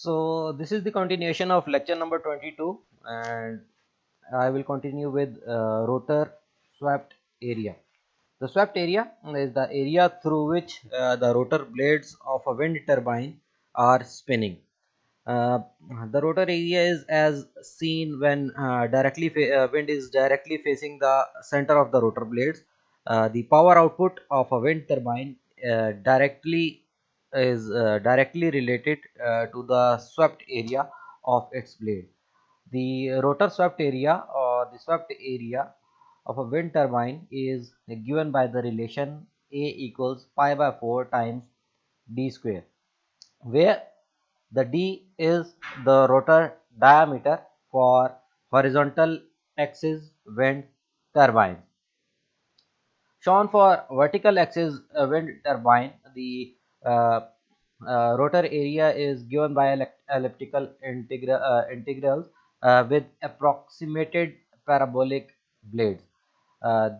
So this is the continuation of lecture number 22 and I will continue with uh, rotor swept area. The swept area is the area through which uh, the rotor blades of a wind turbine are spinning. Uh, the rotor area is as seen when uh, directly uh, wind is directly facing the center of the rotor blades. Uh, the power output of a wind turbine directly is uh, directly related uh, to the swept area of its blade. The rotor swept area or the swept area of a wind turbine is given by the relation A equals pi by 4 times d square where the d is the rotor diameter for horizontal axis wind turbine. Shown for vertical axis wind turbine, the uh, uh, rotor area is given by elliptical integral uh, integrals with approximated parabolic blades.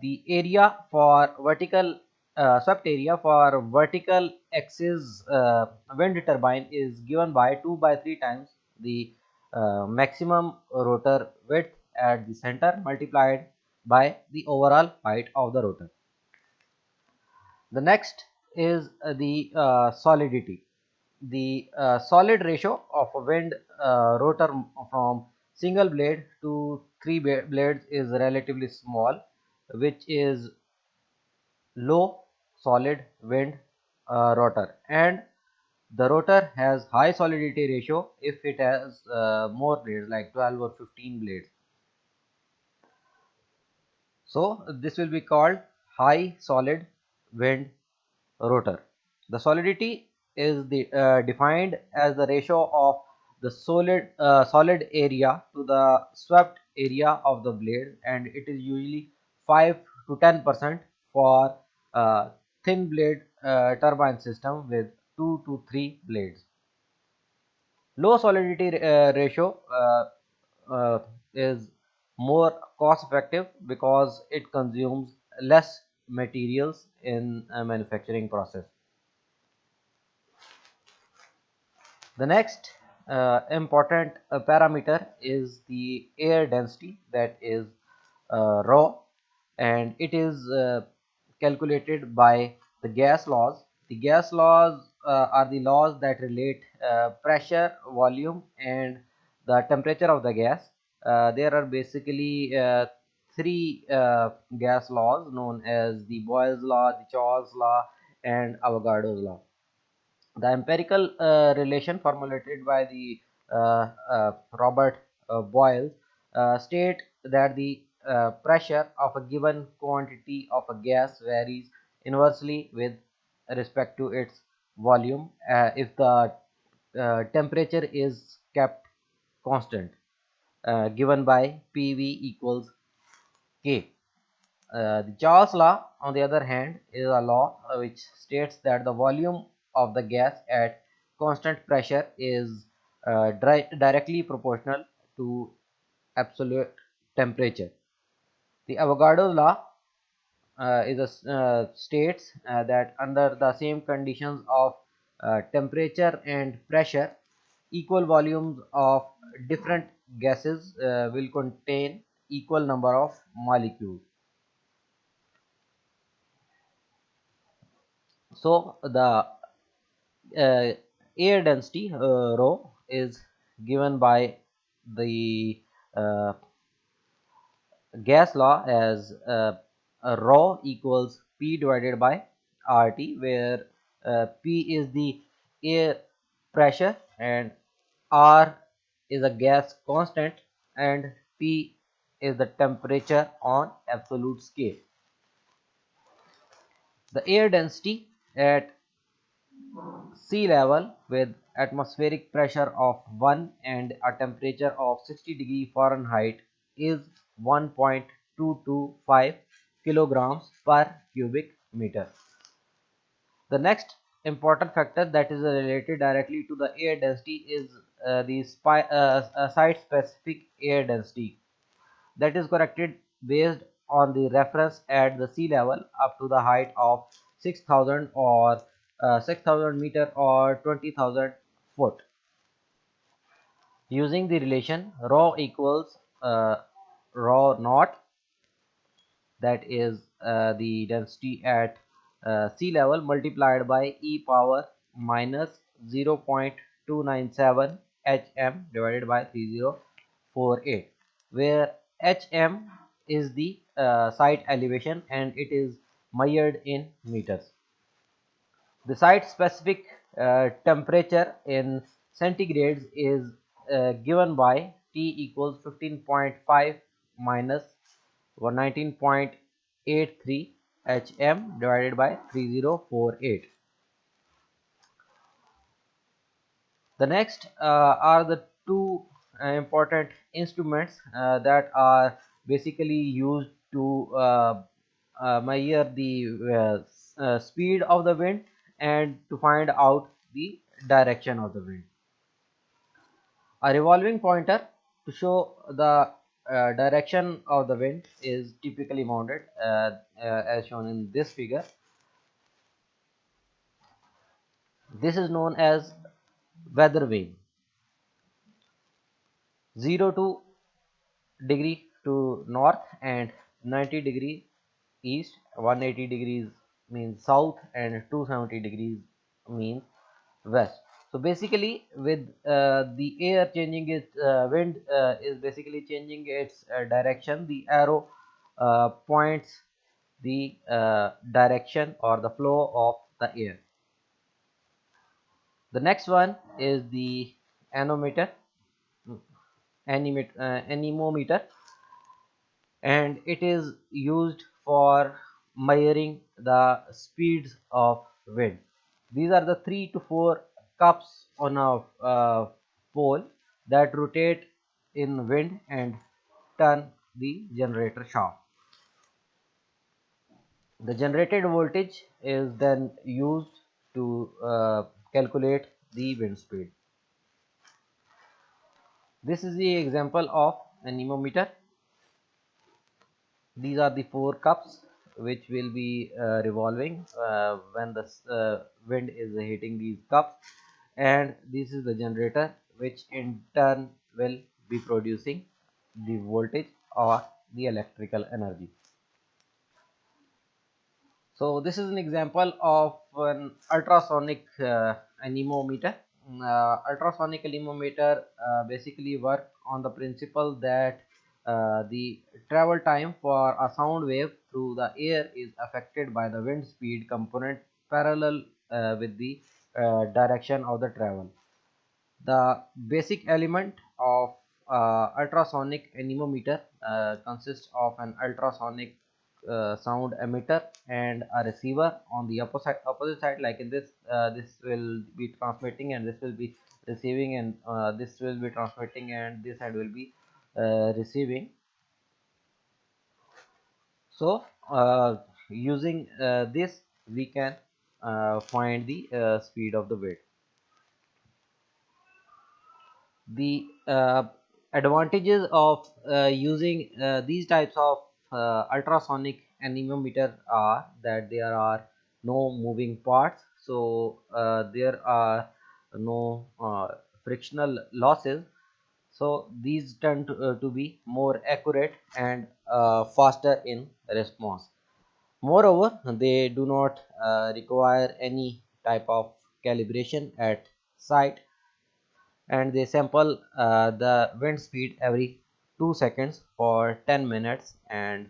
the area for vertical uh, swept area for vertical axis uh, wind turbine is given by 2 by 3 times the uh, maximum rotor width at the center multiplied by the overall height of the rotor. The next is uh, the uh, solidity. The uh, solid ratio of a wind rotor from single blade to three blades is relatively small which is low solid wind uh, rotor and the rotor has high solidity ratio if it has uh, more blades like 12 or 15 blades so this will be called high solid wind rotor. The solidity is the, uh, defined as the ratio of the solid uh, solid area to the swept area of the blade and it is usually 5 to 10 percent for uh, thin blade uh, turbine system with 2 to 3 blades. Low solidity uh, ratio is more cost effective because it consumes less materials in a manufacturing process. The next uh, important uh, parameter is the air density that is uh, rho and it is uh, calculated by the gas laws. The gas laws uh, are the laws that relate uh, pressure, volume and the temperature of the gas. there are basically three uh, gas laws known as the Boyle's law, the Charles law, and Avogadro's law. The empirical uh, relation formulated by the uh, uh Robert uh, Boyle uh, state that the pressure of a given quantity of a gas varies inversely with respect to its volume if the temperature is kept constant given by PV equals Uh, the Charles law, on the other hand, is a law uh, which states that the volume of the gas at constant pressure is uh, directly proportional to absolute temperature. The Avogadro law uh, is a, uh, states uh, that under the same conditions of temperature and pressure, equal volumes of different gases will contain equal number of molecules. So the uh, air density uh, rho is given by the uh, gas law as uh, rho equals P divided by RT where uh, P is the air pressure and R is a gas constant and P is the temperature on absolute scale. The air density at sea level with atmospheric pressure of 1 and a temperature of 60 degree Fahrenheit is 1.225 kilograms per cubic meter. The next important factor that is related directly to the air density is uh, the uh, uh, site specific air density that is corrected based on the reference at the sea level up to the height of 6000 or uh, 6000 meter or 20000 foot. Using the relation rho equals uh, rho naught that is uh, the density at uh, sea level multiplied by e power minus 0.297 hm divided by 3048 where hm is the uh, site elevation and it is measured in meters the site specific uh, temperature in centigrades is uh, given by T equals 15.5 minus 119.83 hm divided by 3048. The next uh, are the two uh, important instruments uh, that are basically used to uh, uh, measure the speed of the wind and to find out the direction of the wind. A revolving pointer to show the uh, direction of the wind is typically mounted uh, uh, as shown in this figure. This is known as weather vane. 0 to degree to north and 90 degree east. 180 degrees means south and 270 degrees means west. So basically with uh, the air changing its uh, wind uh, is basically changing its uh, direction. The arrow uh, points the uh, direction or the flow of the air. The next one is the anemometer anemometer and it is used for measuring the speeds of wind. These are the three to four cups on a uh, pole that rotate in wind and turn the generator shaft. The generated voltage is then used to uh, calculate the wind speed this is the example of anemometer. These are the four cups which will be uh, revolving uh, when the uh, wind is hitting these cups. And this is the generator which in turn will be producing the voltage or the electrical energy. So this is an example of an ultrasonic uh, anemometer uh, ultrasonic anemometer uh, basically work on the principle that uh, the travel time for a sound wave through the air is affected by the wind speed component parallel uh, with the uh, direction of the travel. The basic element of uh, ultrasonic anemometer consists of an ultrasonic sound emitter and a receiver on the opposite opposite side like in this this will be transmitting and this will be receiving and this will be transmitting and this side will be uh, receiving. So uh, using uh, this we can find the speed of the wind the uh, advantages of uh, using uh, these types of ultrasonic anemometer are that there are no moving parts. So there are no frictional losses. So these tend to, uh, to be more accurate and uh, faster in response. Moreover they do not uh, require any type of calibration at site. And they sample uh, the wind speed every 2 seconds for 10 minutes and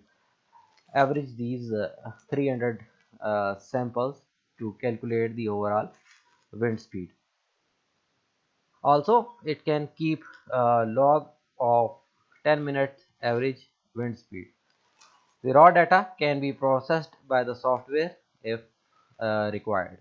average these uh, 300 uh, samples to calculate the overall wind speed. Also it can keep a log of 10 minutes average wind speed. The raw data can be processed by the software if uh, required